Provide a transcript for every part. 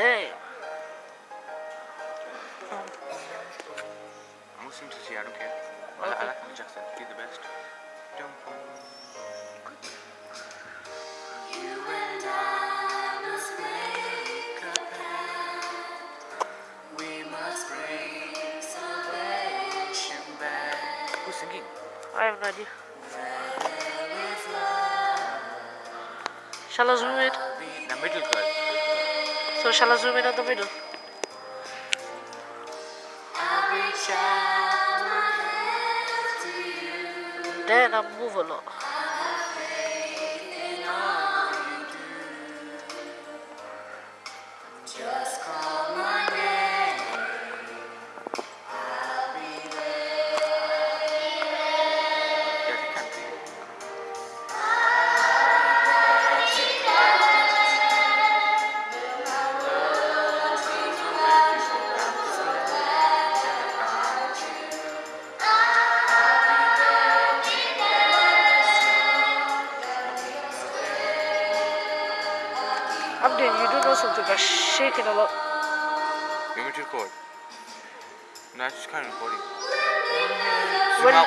Damn. I'm Muslim to see, I don't care. I, I like Michael Jackson. He's the best. Jump on. You and I must make a pact. We must bring salvation back. Who's singing? I have no idea. Shall I zoom in? The middle girl. So shall I zoom in on the middle? Then I move a lot. Something, shaking a lot. You want me to record? No, I just can't recording. When, Zoom out.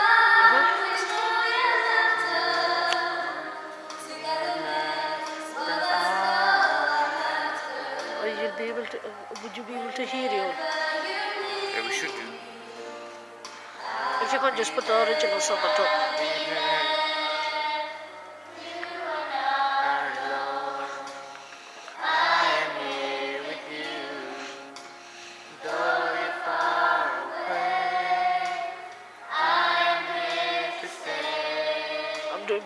Or you'll be able to, uh, would you be able to hear you? Yeah, we should do. If you can't just put the original song on top.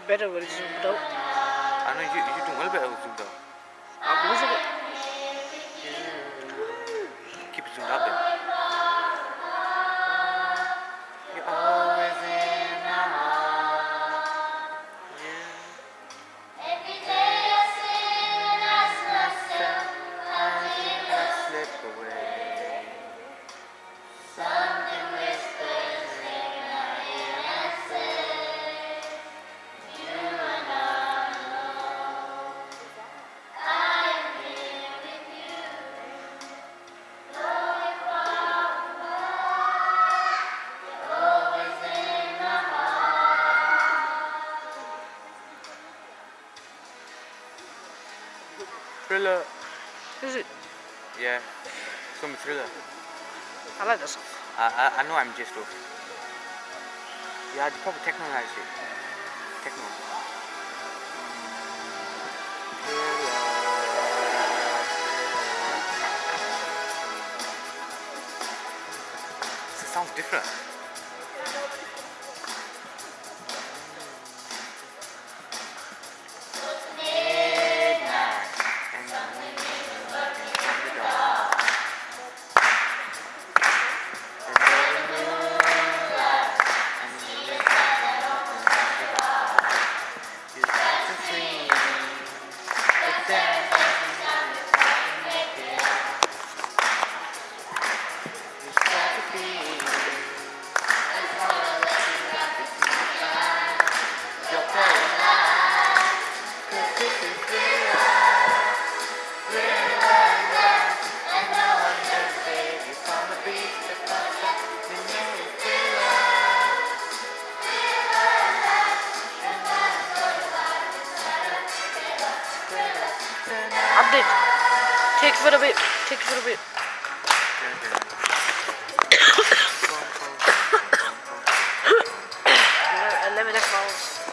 better version though. I know you you do well better with them though. Thriller. Is it? Yeah. It's gonna be thriller. I like that song. I, I, I know I'm just off. Yeah, it's probably technologized it. Techno. It sounds different. Update. Take a little bit. Take a little bit. Let me check mouse.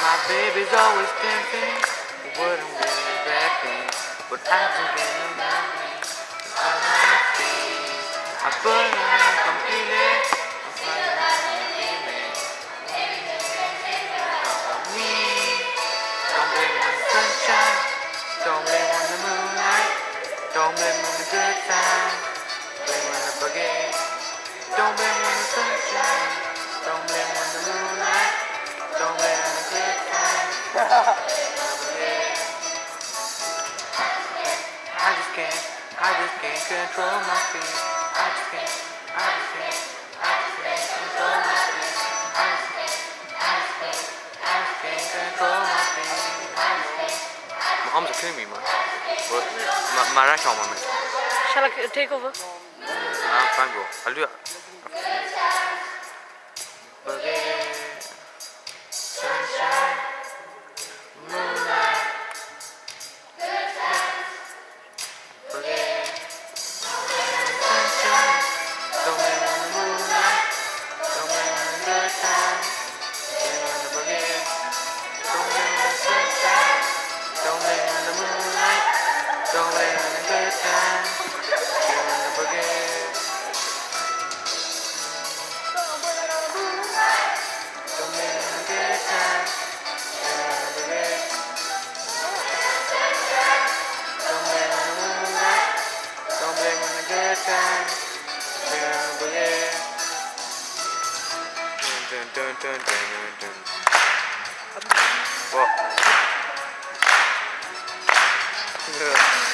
My baby's always tempting, what I'm really backing, but I don't get no nothing. I wanna see, I burn Don't blame on the good. Blame on the. Don't blame on the sunshine. Don't blame on the moonlight. Don't blame on the good. I just can't, I just can't control my feet. I just can't, I just can't, I just can't control my feet. I just can't, I just can't, I just can't control my feet. My arms are killing me, man. ما راح ما شاء الله تيك اوفر نعم فانجو خلوها dun dun dun dun dun. Whoa. Yeah.